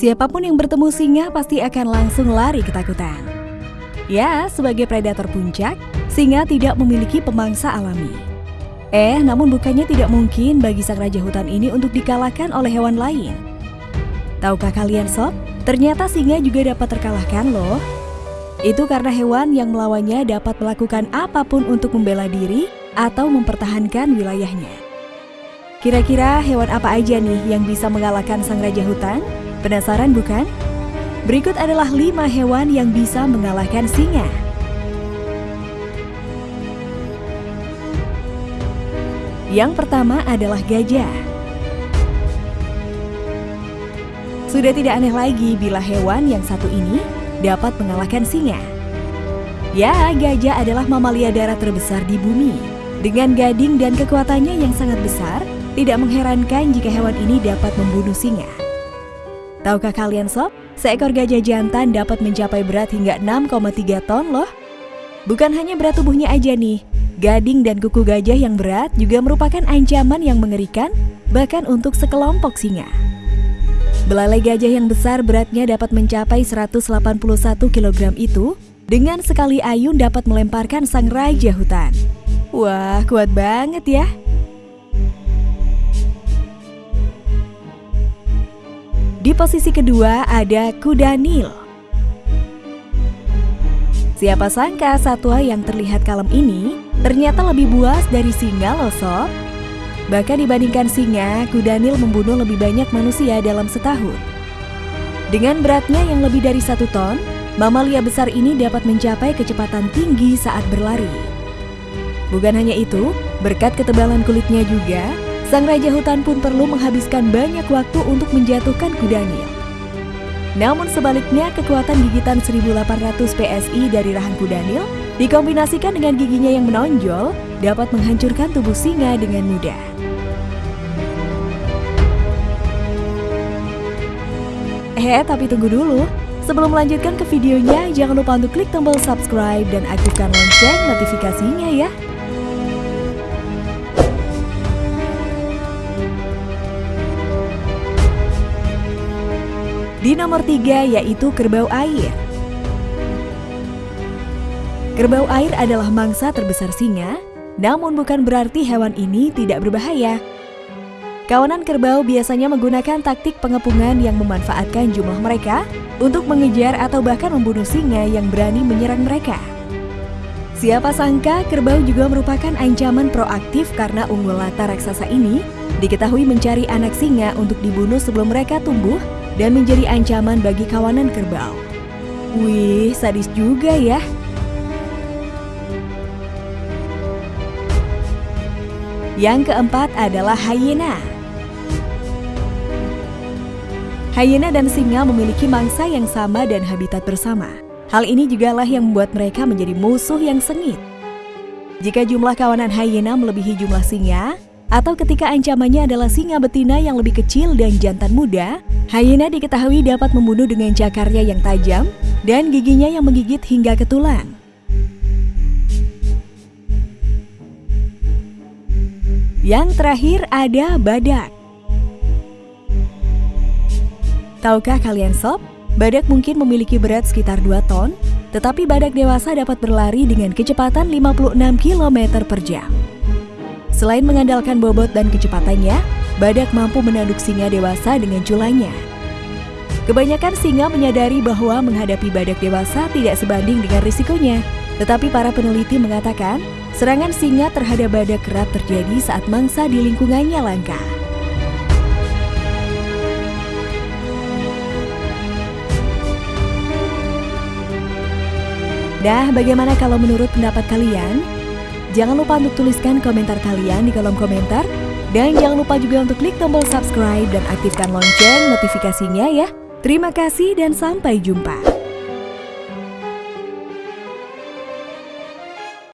Siapa pun yang bertemu singa pasti akan langsung lari ketakutan. Ya, sebagai predator puncak, singa tidak memiliki pemangsa alami. Eh, namun bukannya tidak mungkin bagi sang raja hutan ini untuk dikalahkan oleh hewan lain. Tahukah kalian sob, ternyata singa juga dapat terkalahkan loh. Itu karena hewan yang melawannya dapat melakukan apa pun untuk membela diri atau mempertahankan wilayahnya. Kira-kira hewan apa aja nih yang bisa mengalahkan sang raja hutan? Penasaran bukan? Berikut adalah lima hewan yang bisa mengalahkan singa. Yang pertama adalah gajah. Sudah tidak aneh lagi bila hewan yang satu ini dapat mengalahkan singa. Ya, gajah adalah mamalia darat terbesar di bumi. Dengan gading dan kekuatannya yang sangat besar, tidak mengherankan jika hewan ini dapat membunuh singa. Tahukah kalian sob, seekor gajah jantan dapat mencapai berat hingga 6,3 ton loh. Bukan hanya berat tubuhnya aja nih, gading dan kuku gajah yang berat juga merupakan ancaman yang mengerikan bahkan untuk sekelompok singa. Belalai gajah yang besar beratnya dapat mencapai 181 kg itu dengan sekali ayun dapat melemparkan sang raja hutan. Wah, kuat banget ya. Di posisi kedua ada kuda Nil. Siapa sangka satwa yang terlihat kalem ini ternyata lebih buas dari singa loh sob. Bahkan dibandingkan singa, kuda Nil membunuh lebih banyak manusia dalam setahun. Dengan beratnya yang lebih dari satu ton, mamalia besar ini dapat mencapai kecepatan tinggi saat berlari. Bukan hanya itu, berkat ketebalan kulitnya juga, Sang Raja Hutan pun perlu menghabiskan banyak waktu untuk menjatuhkan kudanya. Namun sebaliknya, kekuatan gigitan 1800 PSI dari rahang kudanil dikombinasikan dengan giginya yang menonjol dapat menghancurkan tubuh singa dengan mudah. Eh, tapi tunggu dulu. Sebelum melanjutkan ke videonya, jangan lupa untuk klik tombol subscribe dan aktifkan lonceng notifikasinya ya. Di nomor tiga yaitu kerbau air. Kerbau air adalah mangsa terbesar singa, namun bukan berarti hewan ini tidak berbahaya. Kawanan kerbau biasanya menggunakan taktik pengepungan yang memanfaatkan jumlah mereka untuk mengejar atau bahkan membunuh singa yang berani menyerang mereka. Siapa sangka kerbau juga merupakan ancaman proaktif karena ungulata raksasa ini diketahui mencari anak singa untuk dibunuh sebelum mereka tumbuh dan menjadi ancaman bagi kawanan kerbau. Wih, sadis juga ya. Yang keempat adalah hyena. Hyena dan singa memiliki mangsa yang sama dan habitat bersama. Hal ini juga lah yang membuat mereka menjadi musuh yang sengit. Jika jumlah kawanan hyena melebihi jumlah singa, atau ketika ancamannya adalah singa betina yang lebih kecil dan jantan muda, hyena diketahui dapat membunuh dengan cakarnya yang tajam dan giginya yang menggigit hingga ke tulang. Yang terakhir ada badak. Tahukah kalian sob, badak mungkin memiliki berat sekitar 2 ton, tetapi badak dewasa dapat berlari dengan kecepatan 56 km per jam. Selain mengandalkan bobot dan kecepatannya, badak mampu menanduk singa dewasa dengan culanya. Kebanyakan singa menyadari bahwa menghadapi badak dewasa tidak sebanding dengan risikonya. Tetapi para peneliti mengatakan, serangan singa terhadap badak kerap terjadi saat mangsa di lingkungannya langka. Nah, bagaimana kalau menurut pendapat kalian? Jangan lupa untuk tuliskan komentar kalian di kolom komentar. Dan jangan lupa juga untuk klik tombol subscribe dan aktifkan lonceng notifikasinya ya. Terima kasih dan sampai jumpa.